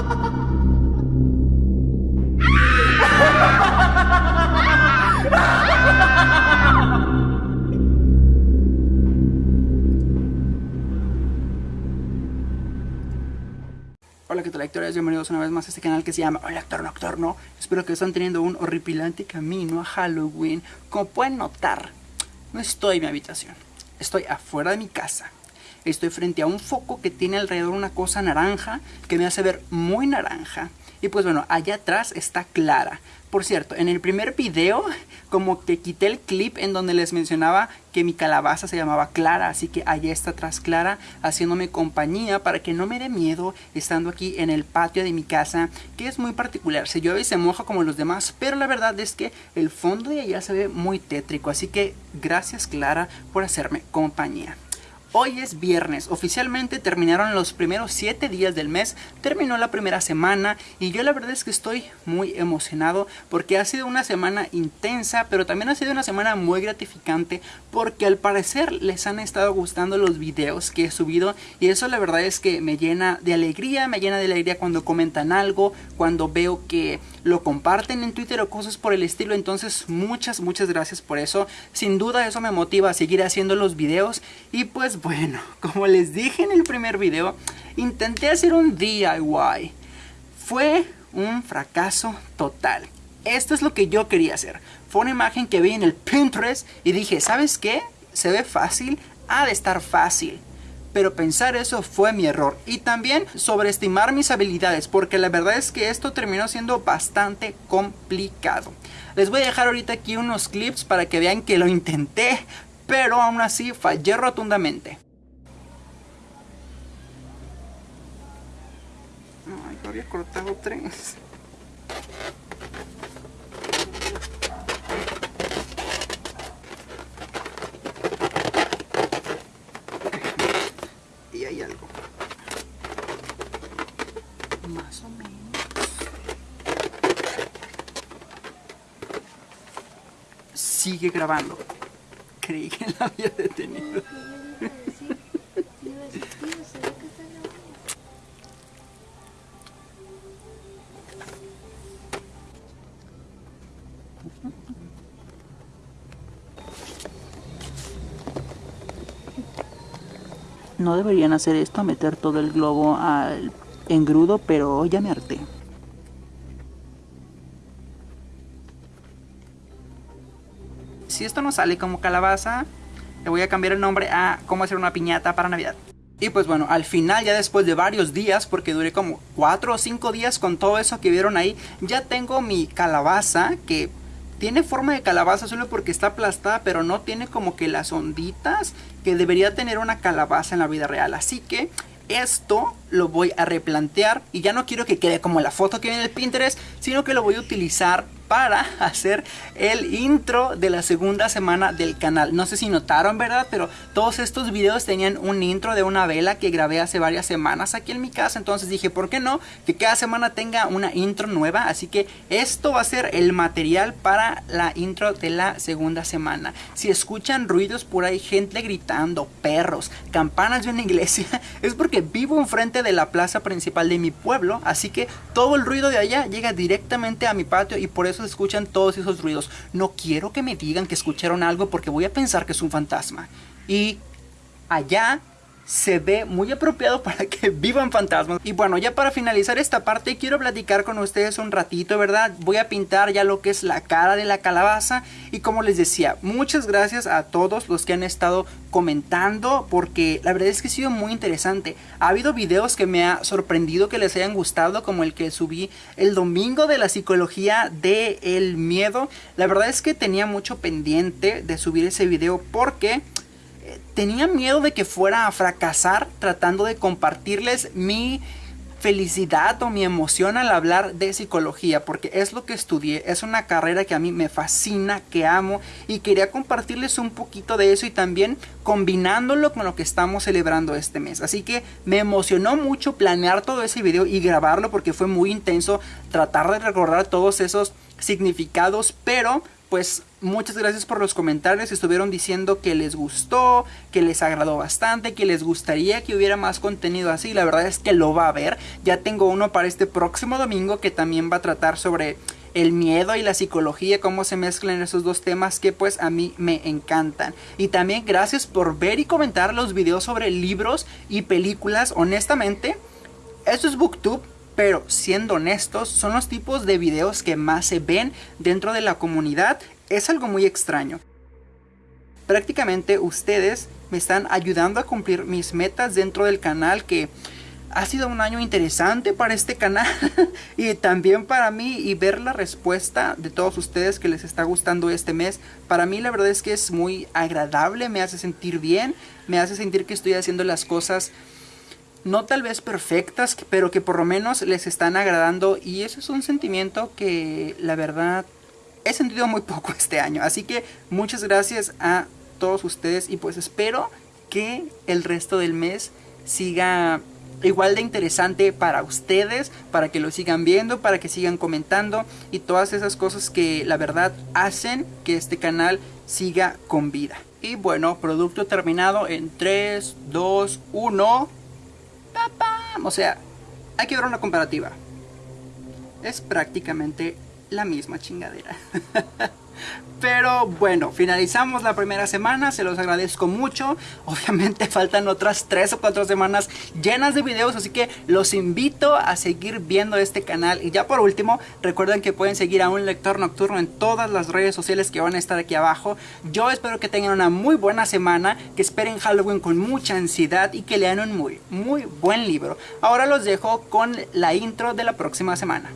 Hola que tal lectores, bienvenidos una vez más a este canal que se llama Hola Actor Nocturno. Espero que estén teniendo un horripilante camino a Halloween. Como pueden notar, no estoy en mi habitación. Estoy afuera de mi casa Estoy frente a un foco que tiene alrededor una cosa naranja Que me hace ver muy naranja y pues bueno, allá atrás está Clara. Por cierto, en el primer video como que quité el clip en donde les mencionaba que mi calabaza se llamaba Clara, así que allá está atrás Clara haciéndome compañía para que no me dé miedo estando aquí en el patio de mi casa, que es muy particular, se llueve y se moja como los demás, pero la verdad es que el fondo de allá se ve muy tétrico, así que gracias Clara por hacerme compañía. Hoy es viernes, oficialmente terminaron los primeros 7 días del mes, terminó la primera semana y yo la verdad es que estoy muy emocionado porque ha sido una semana intensa, pero también ha sido una semana muy gratificante porque al parecer les han estado gustando los videos que he subido y eso la verdad es que me llena de alegría, me llena de alegría cuando comentan algo, cuando veo que lo comparten en Twitter o cosas por el estilo, entonces muchas muchas gracias por eso, sin duda eso me motiva a seguir haciendo los videos y pues bueno, como les dije en el primer video, intenté hacer un DIY. Fue un fracaso total. Esto es lo que yo quería hacer. Fue una imagen que vi en el Pinterest y dije, ¿sabes qué? Se ve fácil, ha de estar fácil. Pero pensar eso fue mi error. Y también sobreestimar mis habilidades, porque la verdad es que esto terminó siendo bastante complicado. Les voy a dejar ahorita aquí unos clips para que vean que lo intenté, pero aún así fallé rotundamente. Ay, había cortado tres. Y hay algo. Más o menos. Sigue grabando creí que la había detenido. No deberían hacer esto, meter todo el globo al engrudo, pero ya me harté. Si esto no sale como calabaza, le voy a cambiar el nombre a cómo hacer una piñata para Navidad. Y pues bueno, al final ya después de varios días, porque duré como 4 o 5 días con todo eso que vieron ahí, ya tengo mi calabaza que tiene forma de calabaza solo porque está aplastada, pero no tiene como que las onditas que debería tener una calabaza en la vida real. Así que esto lo voy a replantear y ya no quiero que quede como la foto que viene en el Pinterest, sino que lo voy a utilizar para hacer el intro de la segunda semana del canal. No sé si notaron, ¿verdad? Pero todos estos videos tenían un intro de una vela que grabé hace varias semanas aquí en mi casa. Entonces dije, ¿por qué no? Que cada semana tenga una intro nueva. Así que esto va a ser el material para la intro de la segunda semana. Si escuchan ruidos por ahí, gente gritando, perros, campanas de una iglesia, es porque vivo enfrente de la plaza principal de mi pueblo. Así que todo el ruido de allá llega directamente a mi patio y por eso escuchan todos esos ruidos. No quiero que me digan que escucharon algo porque voy a pensar que es un fantasma. Y allá se ve muy apropiado para que vivan fantasmas. Y bueno, ya para finalizar esta parte quiero platicar con ustedes un ratito, ¿verdad? Voy a pintar ya lo que es la cara de la calabaza y como les decía, muchas gracias a todos los que han estado comentando porque la verdad es que ha sido muy interesante. Ha habido videos que me ha sorprendido que les hayan gustado como el que subí el domingo de la psicología del el miedo. La verdad es que tenía mucho pendiente de subir ese video porque tenía miedo de que fuera a fracasar tratando de compartirles mi felicidad o mi emoción al hablar de psicología porque es lo que estudié, es una carrera que a mí me fascina, que amo y quería compartirles un poquito de eso y también combinándolo con lo que estamos celebrando este mes. Así que me emocionó mucho planear todo ese video y grabarlo porque fue muy intenso tratar de recordar todos esos significados, pero pues muchas gracias por los comentarios. Estuvieron diciendo que les gustó, que les agradó bastante, que les gustaría que hubiera más contenido así. La verdad es que lo va a haber. Ya tengo uno para este próximo domingo que también va a tratar sobre el miedo y la psicología, cómo se mezclan esos dos temas que pues a mí me encantan. Y también gracias por ver y comentar los videos sobre libros y películas. Honestamente, esto es Booktube pero siendo honestos, son los tipos de videos que más se ven dentro de la comunidad. Es algo muy extraño. Prácticamente ustedes me están ayudando a cumplir mis metas dentro del canal que ha sido un año interesante para este canal y también para mí y ver la respuesta de todos ustedes que les está gustando este mes. Para mí la verdad es que es muy agradable, me hace sentir bien, me hace sentir que estoy haciendo las cosas no tal vez perfectas, pero que por lo menos les están agradando y eso es un sentimiento que la verdad he sentido muy poco este año. Así que muchas gracias a todos ustedes y pues espero que el resto del mes siga igual de interesante para ustedes, para que lo sigan viendo, para que sigan comentando y todas esas cosas que la verdad hacen que este canal siga con vida. Y bueno, producto terminado en 3, 2, 1. O sea, hay que ver una comparativa. Es prácticamente la misma chingadera. Pero bueno, finalizamos la primera semana, se los agradezco mucho. Obviamente faltan otras 3 o 4 semanas llenas de videos, así que los invito a seguir viendo este canal. Y ya por último, recuerden que pueden seguir a un lector nocturno en todas las redes sociales que van a estar aquí abajo. Yo espero que tengan una muy buena semana, que esperen Halloween con mucha ansiedad y que lean un muy, muy buen libro. Ahora los dejo con la intro de la próxima semana.